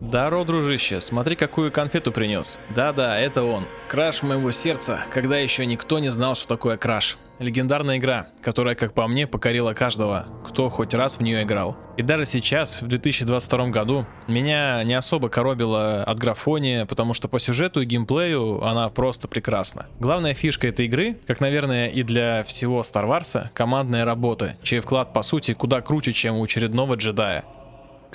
Даро, дружище, смотри, какую конфету принес. Да-да, это он. Краш моего сердца, когда еще никто не знал, что такое краш. Легендарная игра, которая, как по мне, покорила каждого, кто хоть раз в нее играл. И даже сейчас, в 2022 году, меня не особо коробило от графония, потому что по сюжету и геймплею она просто прекрасна. Главная фишка этой игры, как, наверное, и для всего Star Wars, командная работа, чей вклад, по сути, куда круче, чем у очередного джедая.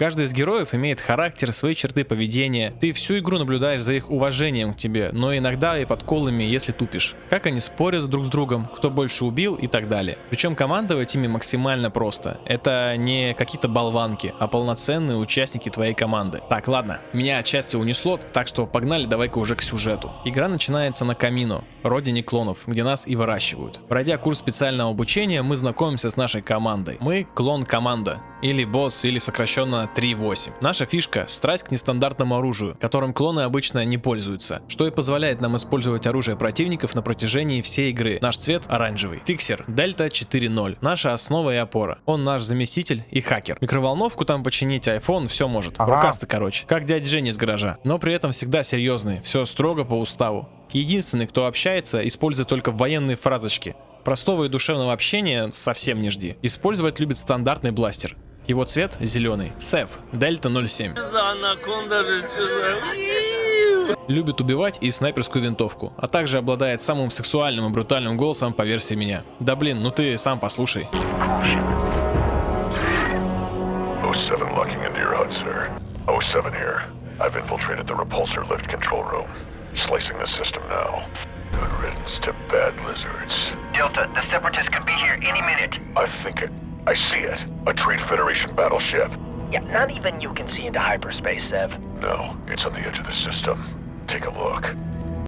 Каждый из героев имеет характер, свои черты поведения. Ты всю игру наблюдаешь за их уважением к тебе, но иногда и подколами, если тупишь. Как они спорят друг с другом, кто больше убил и так далее. Причем командовать ими максимально просто. Это не какие-то болванки, а полноценные участники твоей команды. Так, ладно, меня отчасти унесло, так что погнали давай-ка уже к сюжету. Игра начинается на Камино, родине клонов, где нас и выращивают. Пройдя курс специального обучения, мы знакомимся с нашей командой. Мы клон команда, или босс, или сокращенно 3.8. Наша фишка – страсть к нестандартному оружию, которым клоны обычно не пользуются, что и позволяет нам использовать оружие противников на протяжении всей игры. Наш цвет оранжевый. Фиксер Дельта 4.0. Наша основа и опора. Он наш заместитель и хакер. Микроволновку там починить, iPhone, все может. Ага. Рукастый, короче. Как дядя Женя из гаража. Но при этом всегда серьезный. Все строго по уставу. Единственный, кто общается, использует только военные фразочки. Простого и душевного общения совсем не жди. Использовать любит стандартный бластер. Его цвет зеленый. Сев, Дельта 07. Любит убивать и снайперскую винтовку, а также обладает самым сексуальным и брутальным голосом по версии меня. Да блин, ну ты сам послушай. 07 locking into your HUD, sir. 07 here. I've infiltrated the repulsor lift control room. Slicing the system now. Good riddance to bad lizards. Delta, the Separatists could be here any minute. I think it. I see it. A Trade Federation battleship. Yeah, not even you can see into hyperspace, Sev. No, it's on the edge of the system. Take a look.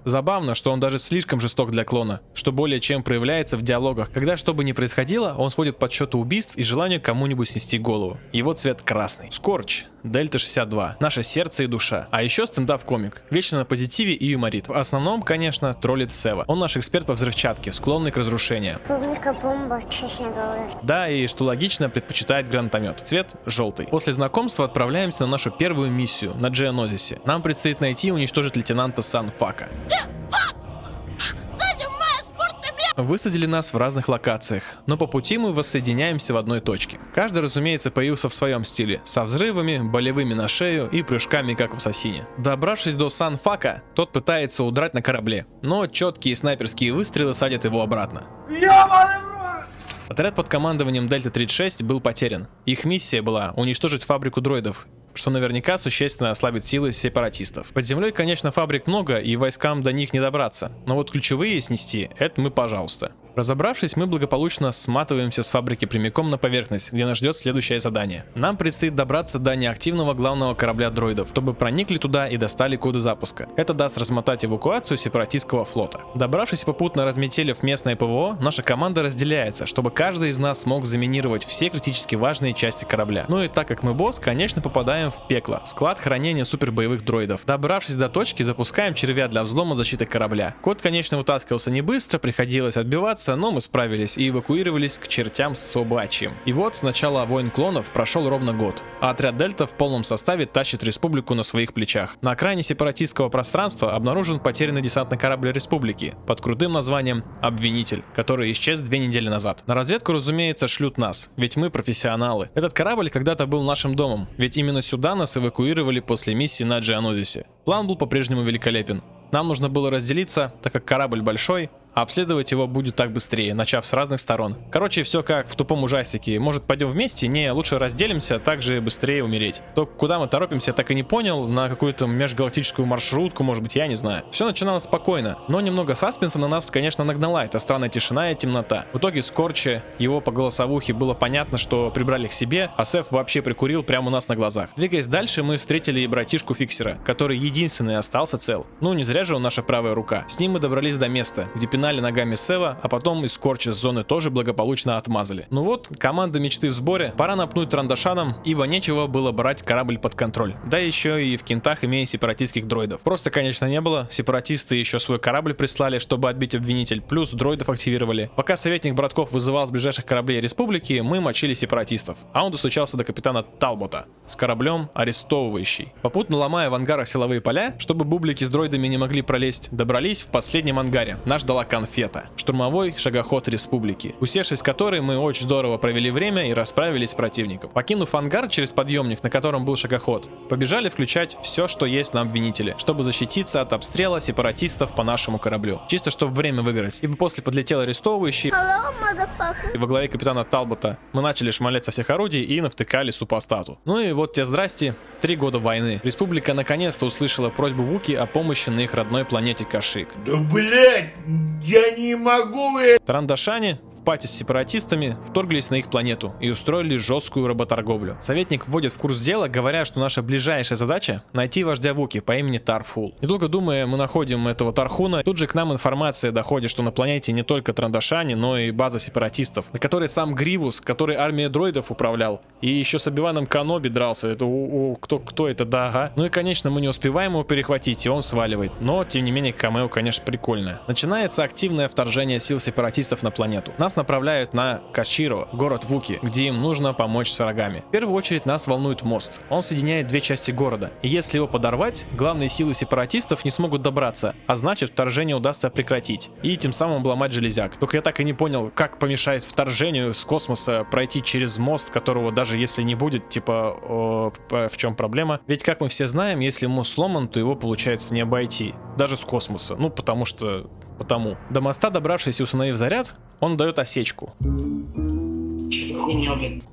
Забавно, что он даже слишком жесток для клона, что более чем проявляется в диалогах, когда что бы ни происходило, он сходит под счету убийств и желанию кому-нибудь снести голову. Его цвет красный. Скорч, Дельта 62, наше сердце и душа. А еще стендап-комик, вечно на позитиве и юморит. В основном, конечно, троллит Сева. Он наш эксперт по взрывчатке, склонный к разрушению. Публика бомба, честно говоря. Да, и что логично, предпочитает гранатомет. Цвет желтый. После знакомства отправляемся на нашу первую миссию на Джианозисе. Нам предстоит найти и уничтожить лейтенанта Санфака. Высадили нас в разных локациях, но по пути мы воссоединяемся в одной точке. Каждый, разумеется, появился в своем стиле, со взрывами, болевыми на шею и прыжками, как в Ассасине. Добравшись до Санфака, тот пытается удрать на корабле, но четкие снайперские выстрелы садят его обратно. Отряд под командованием Дельта-36 был потерян. Их миссия была уничтожить фабрику дроидов что наверняка существенно ослабит силы сепаратистов. Под землей, конечно, фабрик много, и войскам до них не добраться, но вот ключевые снести, это мы пожалуйста. Разобравшись, мы благополучно сматываемся с фабрики прямиком на поверхность, где нас ждет следующее задание. Нам предстоит добраться до неактивного главного корабля дроидов, чтобы проникли туда и достали коды запуска. Это даст размотать эвакуацию сепаратистского флота. Добравшись попутно разметелив местное ПВО, наша команда разделяется, чтобы каждый из нас смог заминировать все критически важные части корабля. Ну и так как мы босс, конечно попадаем в пекло, склад хранения супербоевых дроидов. Добравшись до точки, запускаем червя для взлома защиты корабля. Код, конечно, вытаскивался не быстро, приходилось отбиваться, справиться, но мы справились и эвакуировались к чертям собачьим. И вот с начала войн клонов прошел ровно год, а отряд Дельта в полном составе тащит республику на своих плечах. На окраине сепаратистского пространства обнаружен потерянный десантный корабль республики под крутым названием «Обвинитель», который исчез две недели назад. На разведку, разумеется, шлют нас, ведь мы профессионалы. Этот корабль когда-то был нашим домом, ведь именно сюда нас эвакуировали после миссии на Джианозисе. План был по-прежнему великолепен. Нам нужно было разделиться, так как корабль большой, обследовать его будет так быстрее, начав с разных сторон. Короче, все как в тупом ужастике. Может пойдем вместе? Не, лучше разделимся, так же быстрее умереть. То, куда мы торопимся, я так и не понял. На какую-то межгалактическую маршрутку, может быть, я не знаю. Все начиналось спокойно, но немного саспенса на нас, конечно, нагнала эта странная тишина и темнота. В итоге Скорче, его по голосовухе было понятно, что прибрали к себе, а Сеф вообще прикурил прямо у нас на глазах. Двигаясь дальше, мы встретили и братишку Фиксера, который единственный остался цел. Ну, не зря же он наша правая рука. С ним мы добрались до места, где погнали ногами Сева, а потом из Корча с зоны тоже благополучно отмазали. Ну вот, команда мечты в сборе, пора напнуть Трандашаном, ибо нечего было брать корабль под контроль. Да еще и в кентах имея сепаратистских дроидов. Просто, конечно, не было, сепаратисты еще свой корабль прислали, чтобы отбить обвинитель, плюс дроидов активировали. Пока советник братков вызывал с ближайших кораблей республики, мы мочили сепаратистов, а он достучался до капитана Талбота с кораблем арестовывающий. Попутно ломая в ангарах силовые поля, чтобы бублики с дроидами не могли пролезть, добрались в последнем ангаре. Нас ждала конфета. Штурмовой шагоход республики, усевшись в которой мы очень здорово провели время и расправились с противником. Покинув ангар через подъемник, на котором был шагоход, побежали включать все, что есть на обвинителе, чтобы защититься от обстрела сепаратистов по нашему кораблю. Чисто чтобы время выиграть. Ибо после подлетел арестовывающий, и во главе капитана Талбота мы начали шмалять со всех орудий и навтыкали супостату. Ну и вот те здрасте, три года войны. Республика наконец-то услышала просьбу Вуки о помощи на их родной планете Кашик. Да блять, я не могу это. Тарандашане в пати с сепаратистами вторглись на их планету и устроили жесткую работорговлю. Советник вводит в курс дела, говоря, что наша ближайшая задача найти вождя Вуки по имени Тарфул. Недолго думая, мы находим этого Тархуна. Тут же к нам информация доходит, что на планете не только Трандашане, но и база сепаратистов, на которой сам Гривус, который армия дроидов управлял, и еще с Обиваном Каноби дрался. Это у, у кто, кто это, да, ага. Ну и, конечно, мы не успеваем его перехватить, и он сваливает. Но, тем не менее, камео, конечно, прикольное. Начинается активное вторжение сил сепаратистов на планету. Нас направляют на Каширо, город Вуки, где им нужно помочь с врагами. В первую очередь нас волнует мост. Он соединяет две части города. И если его подорвать, главные силы сепаратистов не смогут добраться, а значит вторжение удастся прекратить. И тем самым обломать железяк. Только я так и не понял, как помешает вторжению с космоса пройти через мост, которого даже если не будет, типа, о, в чем проблема. Ведь как мы все знаем, если мост сломан, то его получается не обойти. Даже с космоса. Ну, потому что... Потому. До моста, добравшись и установив заряд, он дает осечку.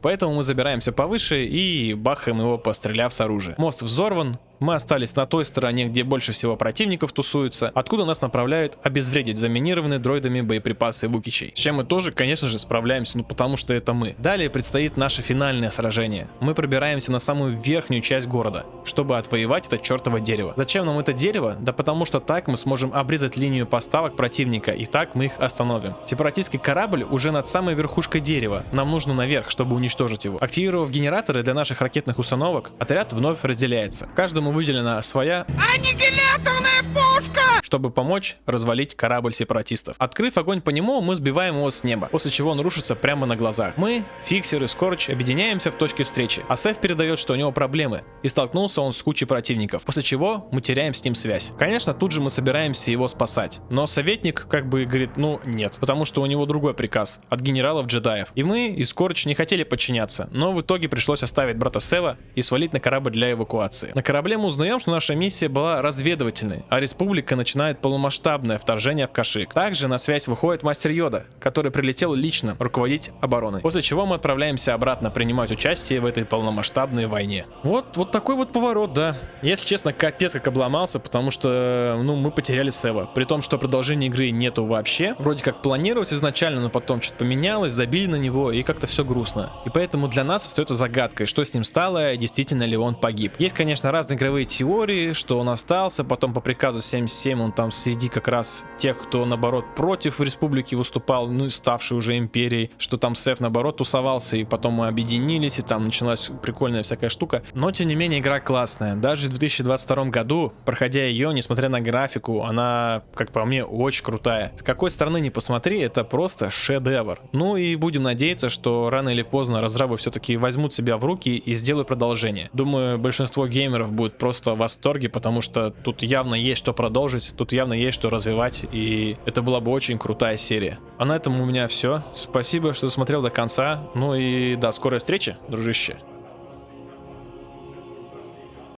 Поэтому мы забираемся повыше и бахаем его, постреляв с оружия. Мост взорван, мы остались на той стороне, где больше всего противников тусуются, откуда нас направляют обезвредить заминированные дроидами боеприпасы Вукичей. С чем мы тоже, конечно же, справляемся, ну потому что это мы. Далее предстоит наше финальное сражение. Мы пробираемся на самую верхнюю часть города, чтобы отвоевать это чертово дерево. Зачем нам это дерево? Да потому что так мы сможем обрезать линию поставок противника, и так мы их остановим. Сепаратистский корабль уже над самой верхушкой дерева. Нам нужно наверх, чтобы уничтожить его. Активировав генераторы для наших ракетных установок, отряд вновь разделяется. Каждому выделена своя Аннигиляторная пушка! чтобы помочь развалить корабль сепаратистов. Открыв огонь по нему, мы сбиваем его с неба, после чего он рушится прямо на глазах. Мы, Фиксер и Скорч, объединяемся в точке встречи, а Сеф передает, что у него проблемы, и столкнулся он с кучей противников, после чего мы теряем с ним связь. Конечно, тут же мы собираемся его спасать, но советник как бы говорит, ну нет, потому что у него другой приказ от генералов джедаев. И мы, и Скорч не хотели подчиняться, но в итоге пришлось оставить брата Сева и свалить на корабль для эвакуации. На корабле мы узнаем, что наша миссия была разведывательной, а республика начинает полномасштабное вторжение в Кашик. Также на связь выходит мастер Йода, который прилетел лично руководить обороной. После чего мы отправляемся обратно принимать участие в этой полномасштабной войне. Вот, вот такой вот поворот, да. Если честно, капец как обломался, потому что, ну, мы потеряли Сева. При том, что продолжения игры нету вообще. Вроде как планировалось изначально, но потом что-то поменялось, забили на него, и как-то все грустно. И поэтому для нас остается загадкой, что с ним стало, действительно ли он погиб. Есть, конечно, разные игровые теории, что он остался, потом по приказу 77 он он там среди как раз тех, кто наоборот против республики выступал, ну и ставший уже империей, что там Сеф наоборот тусовался, и потом мы объединились, и там началась прикольная всякая штука. Но тем не менее игра классная. Даже в 2022 году, проходя ее, несмотря на графику, она, как по мне, очень крутая. С какой стороны не посмотри, это просто шедевр. Ну и будем надеяться, что рано или поздно разрабы все-таки возьмут себя в руки и сделают продолжение. Думаю, большинство геймеров будет просто в восторге, потому что тут явно есть что продолжить, Тут явно есть что развивать, и это была бы очень крутая серия. А на этом у меня все. Спасибо, что смотрел до конца. Ну и до скорой встречи, дружище.